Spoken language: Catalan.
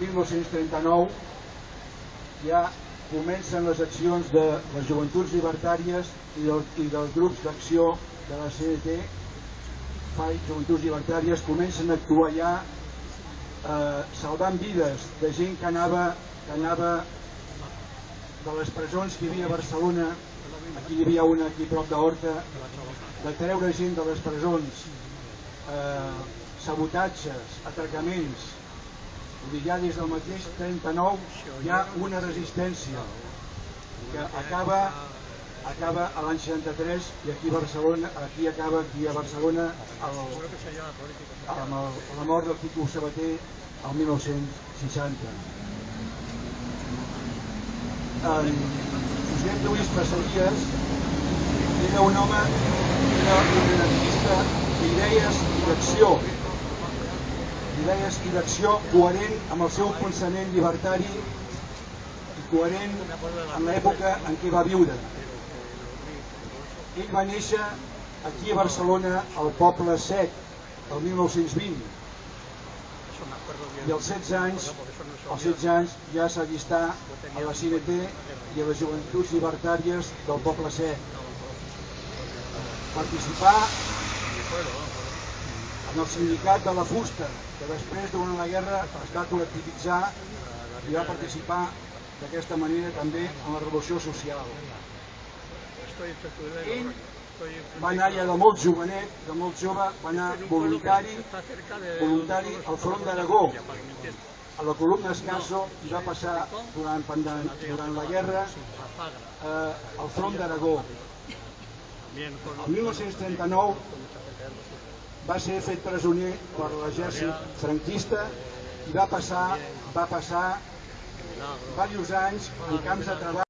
1939 ja comencen les accions de les joventuts llibertàries i, del, i dels grups d'acció de la CNT FAI, Joventuts Llibertàries, comencen a actuar ja eh, salvant vides de gent que anava, que anava de les presons que hi havia a Barcelona, aquí hi havia una aquí prop d'Horta, de treure gent de les presons, eh, sabotatges, atracaments, dir, ja des del mateix 39 hi ha una resistència que acaba acaba a l'any 63 i aquí a Barcelona, aquí acaba aquí a Barcelona el, amb el, la mort del Quico Sabater el 1960. En Josep Lluís Passaries era un home, era un artista d'idees i d'acció, d'idees i d'acció coherent amb el seu pensament llibertari i coherent amb l'època en què va viure. Ell va néixer aquí a Barcelona, al poble sec, el 1920, i als 16 anys, als 16 anys ja s'allistà a la CNT i a les joventuts llibertàries del poble sec. Participar en el sindicat de la fusta, que després durant la guerra es va col·lectivitzar i va participar d'aquesta manera també en la revolució social. Ell va anar ja de molt jovenet, de molt jove, va anar voluntari, voluntari al front d'Aragó, a la columna Escaso, i va passar durant, durant la guerra eh, al front d'Aragó. El 1939 va ser fet presoner per l'exèrcit franquista i va passar, va passar diversos anys en camps de treball